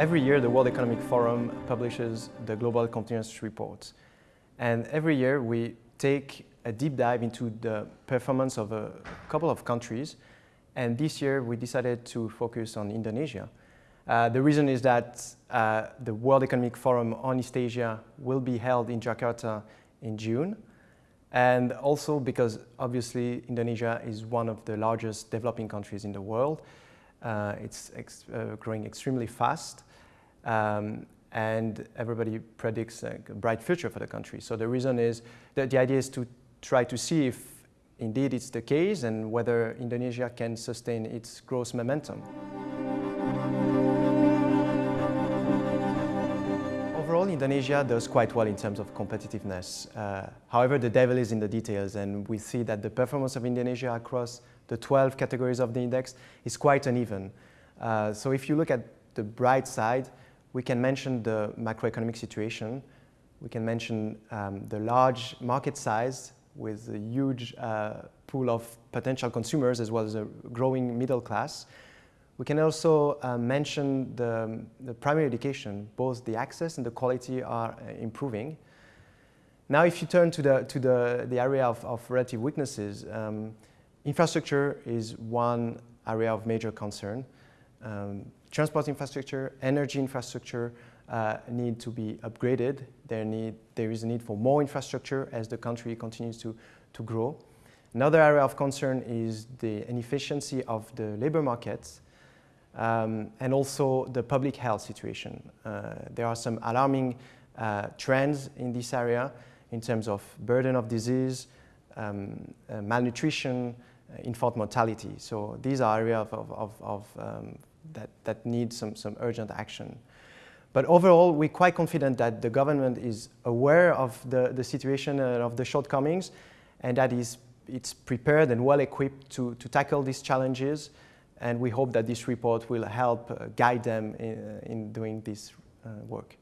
Every year, the World Economic Forum publishes the Global Competitiveness Report. And every year, we take a deep dive into the performance of a couple of countries. And this year, we decided to focus on Indonesia. Uh, the reason is that uh, the World Economic Forum on East Asia will be held in Jakarta in June. And also because obviously Indonesia is one of the largest developing countries in the world. Uh, it's ex uh, growing extremely fast. Um, and everybody predicts a bright future for the country. So the reason is that the idea is to try to see if indeed it's the case and whether Indonesia can sustain its growth momentum. Overall, Indonesia does quite well in terms of competitiveness. Uh, however, the devil is in the details and we see that the performance of Indonesia across the 12 categories of the index is quite uneven. Uh, so if you look at the bright side, we can mention the macroeconomic situation. We can mention um, the large market size with a huge uh, pool of potential consumers as well as a growing middle class. We can also uh, mention the, the, primary education. Both the access and the quality are uh, improving. Now, if you turn to the, to the, the area of, of relative weaknesses, um, Infrastructure is one area of major concern. Um, transport infrastructure, energy infrastructure uh, need to be upgraded. There, need, there is a need for more infrastructure as the country continues to, to grow. Another area of concern is the inefficiency of the labor markets um, and also the public health situation. Uh, there are some alarming uh, trends in this area in terms of burden of disease, um, uh, malnutrition, uh, infant mortality. So these are areas of, of, of um, that, that need some, some urgent action. But overall, we're quite confident that the government is aware of the, the situation and of the shortcomings and that is, it's prepared and well equipped to, to tackle these challenges. And we hope that this report will help uh, guide them in, in doing this uh, work.